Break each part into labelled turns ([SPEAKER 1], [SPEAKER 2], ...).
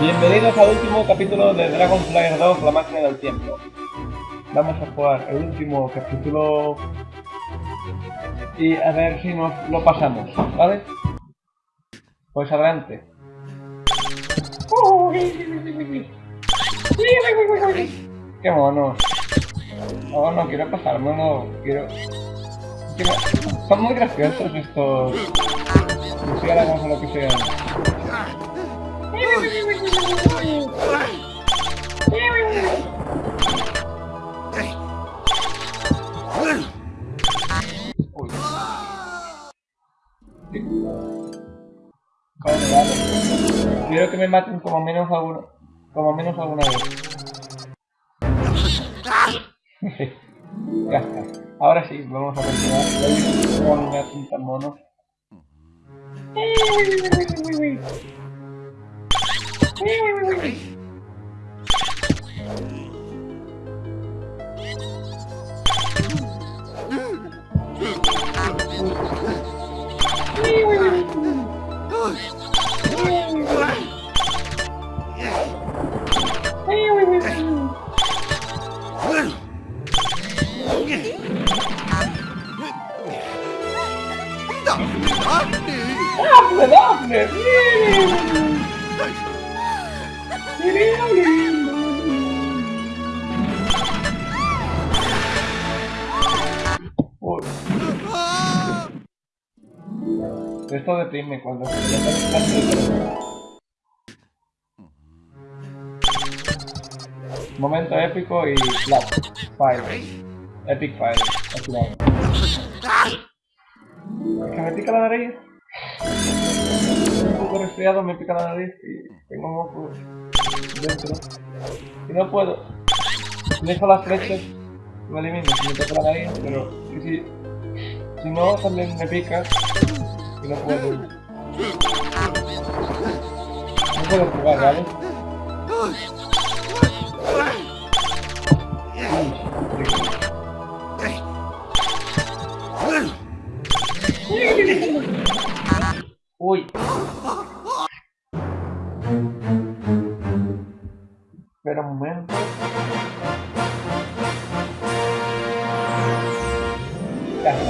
[SPEAKER 1] Bienvenidos al último capítulo de Dragonfly 2, la máquina del tiempo. Vamos a jugar el último capítulo y a ver si nos lo pasamos, ¿vale? Pues adelante. ¡Qué mono! No, no quiero pasarme, no quiero... quiero... Son muy graciosos estos... Murciélagos o lo que sea. Quiero que me maten como menos alguna, como menos alguna vez. ya está. Ahora sí, vamos a continuar. Con una cinta mono. Right. Abner, Abner, yeah. Esto deprime cuando se. Momento épico y clap. Fire. Epic fire. Es que me pica la nariz. Un poco resfriado, me pica la nariz y tengo mocos dentro. Y no puedo. Dejo las flechas, me elimino si me toca la nariz, pero que si, si no también me pica y no. Uy. Espera un momento.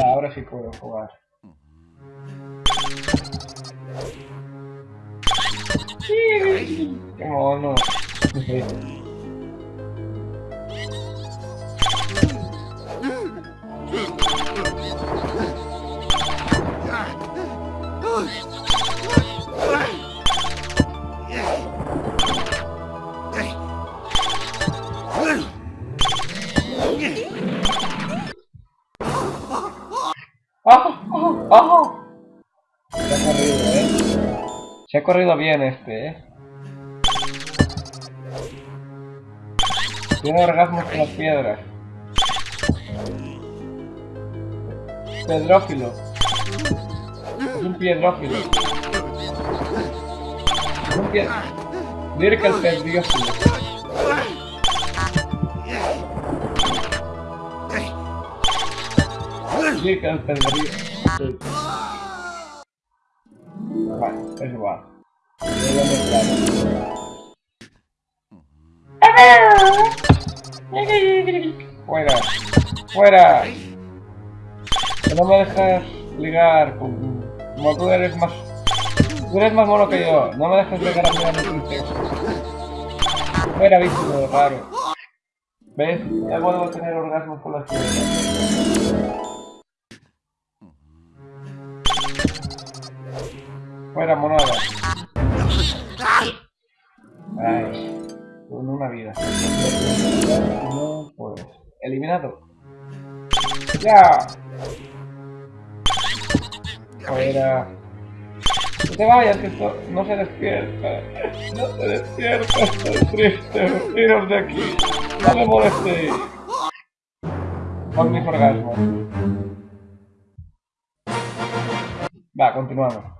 [SPEAKER 1] Ahora sí puedo jugar. Mono. ¡Ah! ¡Ah! ¡Ah! Se ha corrido, bien este, eh. Tiene orgasmos con las piedras. Pedrófilo. Es un piedrófilo. Es un pied... Que el pedrófilo. Que el pedrófilo. Es mezclado. Fuera. Fuera. Que no me dejas ligar. Como tú eres más... Tú eres más mono que yo. No me dejas ligar a mí a mi. Fuera, bicho raro. ¿Ves? Ya puedo tener orgasmos con las piedras. Fuera, monada. Ay, con una vida. No puedes. Eliminado. ¡Ya! Fuera. No te vayas, que esto no se despierta. No se despierta, estoy triste. Iros de aquí. No me molestéis. Con mis orgasmos. Va, continuamos.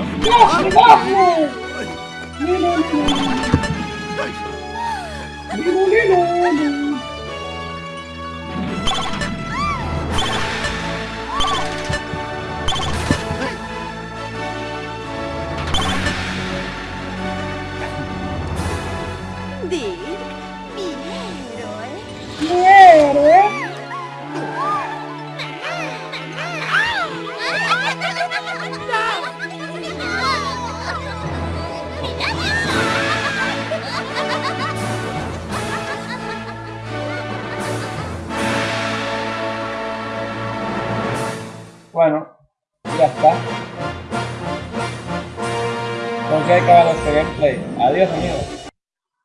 [SPEAKER 1] ¡No! ¡No! Bueno, ya está. Entonces hay que acabar este gameplay. Adiós amigos.